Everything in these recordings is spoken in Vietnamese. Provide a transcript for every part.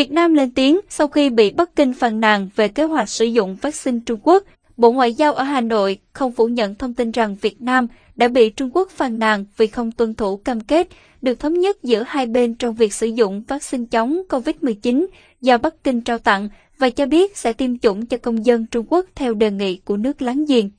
Việt Nam lên tiếng sau khi bị Bắc Kinh phàn nàn về kế hoạch sử dụng vaccine Trung Quốc. Bộ Ngoại giao ở Hà Nội không phủ nhận thông tin rằng Việt Nam đã bị Trung Quốc phàn nàn vì không tuân thủ cam kết được thống nhất giữa hai bên trong việc sử dụng vaccine chống COVID-19 do Bắc Kinh trao tặng và cho biết sẽ tiêm chủng cho công dân Trung Quốc theo đề nghị của nước láng giềng.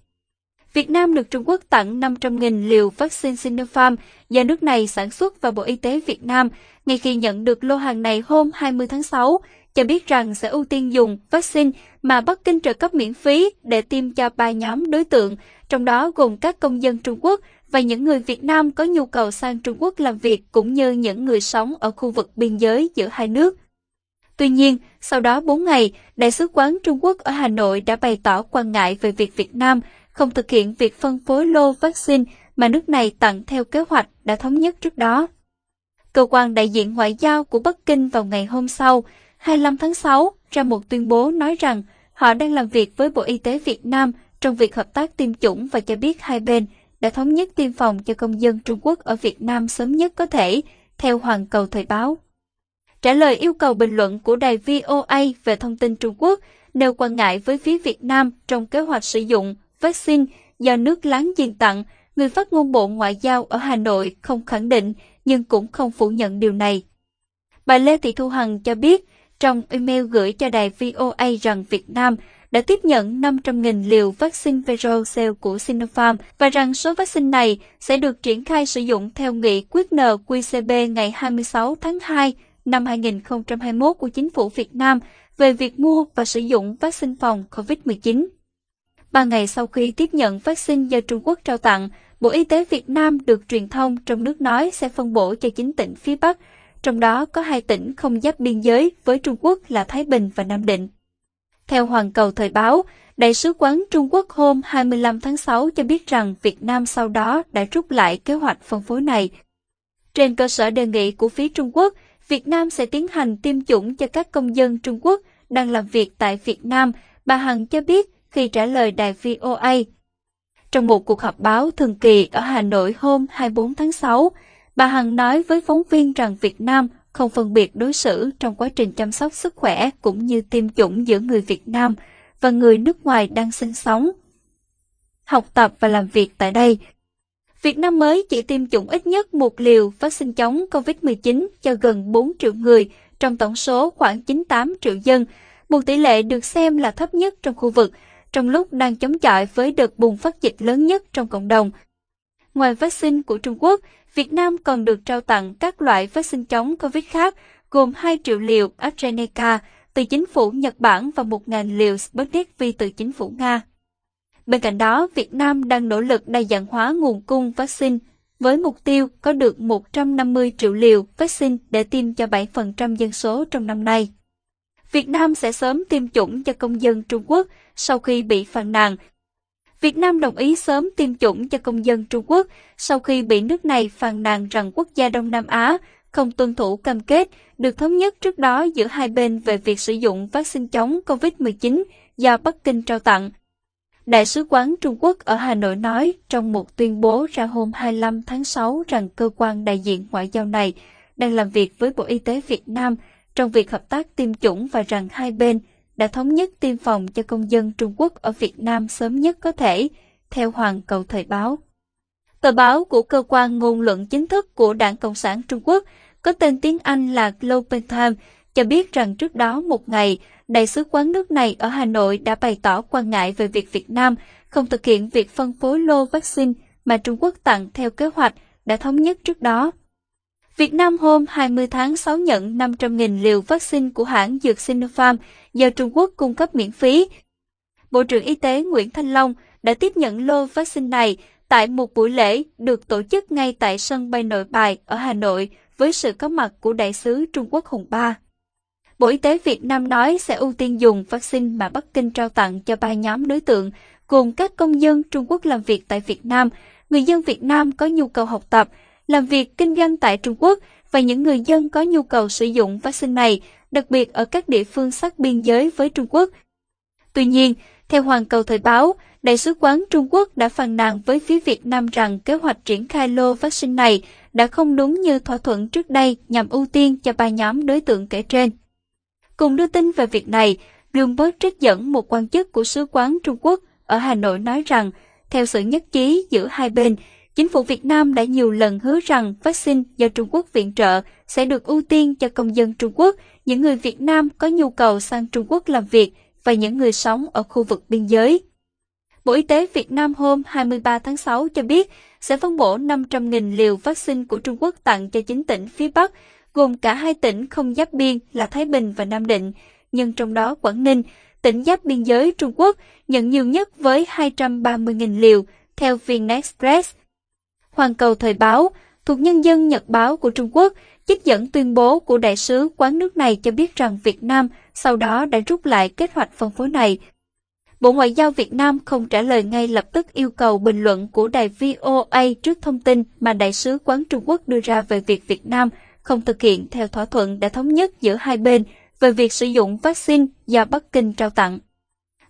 Việt Nam được Trung Quốc tặng 500.000 liều vaccine Sinopharm do nước này sản xuất và Bộ Y tế Việt Nam, ngay khi nhận được lô hàng này hôm 20 tháng 6, cho biết rằng sẽ ưu tiên dùng vaccine mà Bắc Kinh trợ cấp miễn phí để tiêm cho ba nhóm đối tượng, trong đó gồm các công dân Trung Quốc và những người Việt Nam có nhu cầu sang Trung Quốc làm việc cũng như những người sống ở khu vực biên giới giữa hai nước. Tuy nhiên, sau đó 4 ngày, Đại sứ quán Trung Quốc ở Hà Nội đã bày tỏ quan ngại về việc Việt Nam không thực hiện việc phân phối lô vaccine mà nước này tặng theo kế hoạch đã thống nhất trước đó. Cơ quan đại diện ngoại giao của Bắc Kinh vào ngày hôm sau, 25 tháng 6, ra một tuyên bố nói rằng họ đang làm việc với Bộ Y tế Việt Nam trong việc hợp tác tiêm chủng và cho biết hai bên đã thống nhất tiêm phòng cho công dân Trung Quốc ở Việt Nam sớm nhất có thể, theo Hoàn Cầu Thời báo. Trả lời yêu cầu bình luận của đài VOA về thông tin Trung Quốc, nêu quan ngại với phía Việt Nam trong kế hoạch sử dụng vaccine do nước láng giềng tặng, người phát ngôn Bộ Ngoại giao ở Hà Nội không khẳng định nhưng cũng không phủ nhận điều này. Bà Lê Thị Thu Hằng cho biết trong email gửi cho đài VOA rằng Việt Nam đã tiếp nhận 500.000 liều vaccine Verocell của Sinopharm và rằng số vaccine này sẽ được triển khai sử dụng theo nghị quyết NQCB ngày 26 tháng 2 năm 2021 của Chính phủ Việt Nam về việc mua và sử dụng vaccine phòng COVID-19. Ba ngày sau khi tiếp nhận vaccine do Trung Quốc trao tặng, Bộ Y tế Việt Nam được truyền thông trong nước nói sẽ phân bổ cho 9 tỉnh phía Bắc, trong đó có hai tỉnh không giáp biên giới với Trung Quốc là Thái Bình và Nam Định. Theo Hoàn Cầu Thời báo, Đại sứ quán Trung Quốc hôm 25 tháng 6 cho biết rằng Việt Nam sau đó đã rút lại kế hoạch phân phối này. Trên cơ sở đề nghị của phía Trung Quốc, Việt Nam sẽ tiến hành tiêm chủng cho các công dân Trung Quốc đang làm việc tại Việt Nam, bà Hằng cho biết khi trả lời đài VOA. Trong một cuộc họp báo thường kỳ ở Hà Nội hôm 24 tháng 6, bà Hằng nói với phóng viên rằng Việt Nam không phân biệt đối xử trong quá trình chăm sóc sức khỏe cũng như tiêm chủng giữa người Việt Nam và người nước ngoài đang sinh sống, học tập và làm việc tại đây. Việt Nam mới chỉ tiêm chủng ít nhất một liều vaccine chống COVID-19 cho gần 4 triệu người trong tổng số khoảng 98 triệu dân, một tỷ lệ được xem là thấp nhất trong khu vực, trong lúc đang chống chọi với đợt bùng phát dịch lớn nhất trong cộng đồng. Ngoài vaccine của Trung Quốc, Việt Nam còn được trao tặng các loại vaccine chống COVID khác, gồm 2 triệu liều AstraZeneca từ chính phủ Nhật Bản và 1.000 liều Sputnik V từ chính phủ Nga. Bên cạnh đó, Việt Nam đang nỗ lực đa dạng hóa nguồn cung vaccine với mục tiêu có được 150 triệu liều vaccine để tiêm cho 7% dân số trong năm nay. Việt Nam sẽ sớm tiêm chủng cho công dân Trung Quốc sau khi bị phàn nàn. Việt Nam đồng ý sớm tiêm chủng cho công dân Trung Quốc sau khi bị nước này phàn nàn rằng quốc gia Đông Nam Á không tuân thủ cam kết được thống nhất trước đó giữa hai bên về việc sử dụng vaccine chống COVID-19 do Bắc Kinh trao tặng. Đại sứ quán Trung Quốc ở Hà Nội nói trong một tuyên bố ra hôm 25 tháng 6 rằng cơ quan đại diện ngoại giao này đang làm việc với Bộ Y tế Việt Nam trong việc hợp tác tiêm chủng và rằng hai bên đã thống nhất tiêm phòng cho công dân Trung Quốc ở Việt Nam sớm nhất có thể, theo Hoàng Cầu Thời báo. Tờ báo của cơ quan ngôn luận chính thức của Đảng Cộng sản Trung Quốc có tên tiếng Anh là Global Times cho biết rằng trước đó một ngày, Đại sứ quán nước này ở Hà Nội đã bày tỏ quan ngại về việc Việt Nam không thực hiện việc phân phối lô vaccine mà Trung Quốc tặng theo kế hoạch đã thống nhất trước đó. Việt Nam hôm 20 tháng 6 nhận 500.000 liều vaccine của hãng dược Sinopharm do Trung Quốc cung cấp miễn phí. Bộ trưởng Y tế Nguyễn Thanh Long đã tiếp nhận lô vaccine này tại một buổi lễ được tổ chức ngay tại sân bay nội bài ở Hà Nội với sự có mặt của đại sứ Trung Quốc Hùng Ba. Bộ Y tế Việt Nam nói sẽ ưu tiên dùng vaccine mà Bắc Kinh trao tặng cho ba nhóm đối tượng, gồm các công dân Trung Quốc làm việc tại Việt Nam, người dân Việt Nam có nhu cầu học tập, làm việc kinh doanh tại Trung Quốc và những người dân có nhu cầu sử dụng vaccine này, đặc biệt ở các địa phương sát biên giới với Trung Quốc. Tuy nhiên, theo Hoàng Cầu Thời báo, Đại sứ quán Trung Quốc đã phàn nàn với phía Việt Nam rằng kế hoạch triển khai lô vaccine này đã không đúng như thỏa thuận trước đây nhằm ưu tiên cho ba nhóm đối tượng kể trên. Cùng đưa tin về việc này, Bloomberg trích dẫn một quan chức của Sứ quán Trung Quốc ở Hà Nội nói rằng, theo sự nhất trí giữa hai bên, chính phủ Việt Nam đã nhiều lần hứa rằng vaccine do Trung Quốc viện trợ sẽ được ưu tiên cho công dân Trung Quốc, những người Việt Nam có nhu cầu sang Trung Quốc làm việc và những người sống ở khu vực biên giới. Bộ Y tế Việt Nam hôm 23 tháng 6 cho biết sẽ phân bổ 500.000 liều vaccine của Trung Quốc tặng cho 9 tỉnh phía Bắc, gồm cả hai tỉnh không giáp biên là Thái Bình và Nam Định, nhưng trong đó Quảng Ninh, tỉnh giáp biên giới Trung Quốc, nhận nhiều nhất với 230.000 liều, theo Vinexpress. Hoàn Cầu Thời báo, thuộc Nhân dân Nhật báo của Trung Quốc, trích dẫn tuyên bố của đại sứ quán nước này cho biết rằng Việt Nam sau đó đã rút lại kế hoạch phân phối này. Bộ Ngoại giao Việt Nam không trả lời ngay lập tức yêu cầu bình luận của đài VOA trước thông tin mà đại sứ quán Trung Quốc đưa ra về việc Việt Nam không thực hiện theo thỏa thuận đã thống nhất giữa hai bên về việc sử dụng vaccine do Bắc Kinh trao tặng.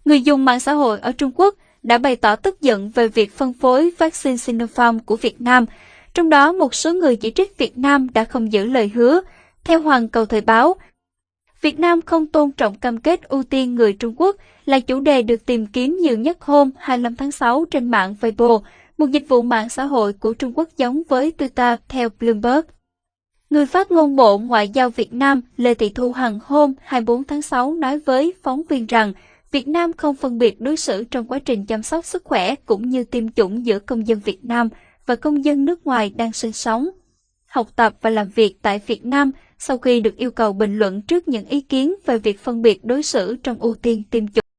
Người dùng mạng xã hội ở Trung Quốc đã bày tỏ tức giận về việc phân phối vaccine Sinopharm của Việt Nam, trong đó một số người chỉ trích Việt Nam đã không giữ lời hứa. Theo Hoàng Cầu Thời báo, Việt Nam không tôn trọng cam kết ưu tiên người Trung Quốc là chủ đề được tìm kiếm nhiều nhất hôm 25 tháng 6 trên mạng Weibo, một dịch vụ mạng xã hội của Trung Quốc giống với Twitter theo Bloomberg. Người phát ngôn Bộ Ngoại giao Việt Nam Lê Thị Thu Hằng hôm 24 tháng 6 nói với phóng viên rằng Việt Nam không phân biệt đối xử trong quá trình chăm sóc sức khỏe cũng như tiêm chủng giữa công dân Việt Nam và công dân nước ngoài đang sinh sống, học tập và làm việc tại Việt Nam sau khi được yêu cầu bình luận trước những ý kiến về việc phân biệt đối xử trong ưu tiên tiêm chủng.